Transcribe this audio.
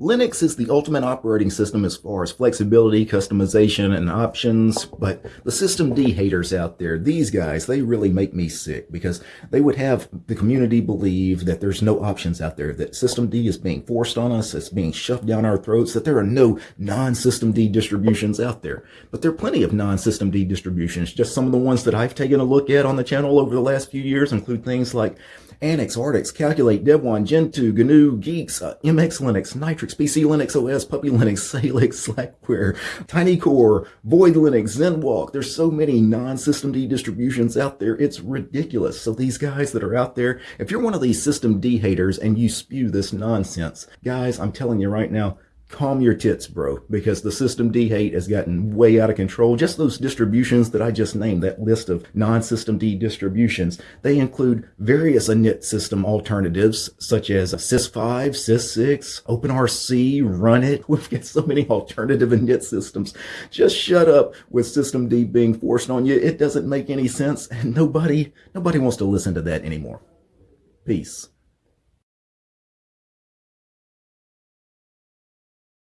Linux is the ultimate operating system as far as flexibility, customization, and options, but the systemd haters out there, these guys, they really make me sick because they would have the community believe that there's no options out there, that systemd is being forced on us, it's being shoved down our throats, that there are no non-systemd distributions out there. But there are plenty of non-systemd distributions. Just some of the ones that I've taken a look at on the channel over the last few years include things like antiX, Artix, Calculate, Devuan, Gentoo, GNU, Guix, uh, MX Linux, Nitrux, PC Linux OS, Puppy Linux, Salix, Slackware, TinyCore, Void Linux, ZenWalk. There's so many non-systemd distributions out there. It's ridiculous. So these guys that are out there, if you're one of these systemd haters and you spew this nonsense, guys, I'm telling you right now, calm your tits, bro, because the systemd hate has gotten way out of control. Just those distributions that I just named, that list of non-systemd distributions, they include various init system alternatives such as sys5, sys6, OpenRC, Runit. We've got so many alternative init systems. Just shut up with systemd being forced on you. It doesn't make any sense and nobody, nobody wants to listen to that anymore. Peace.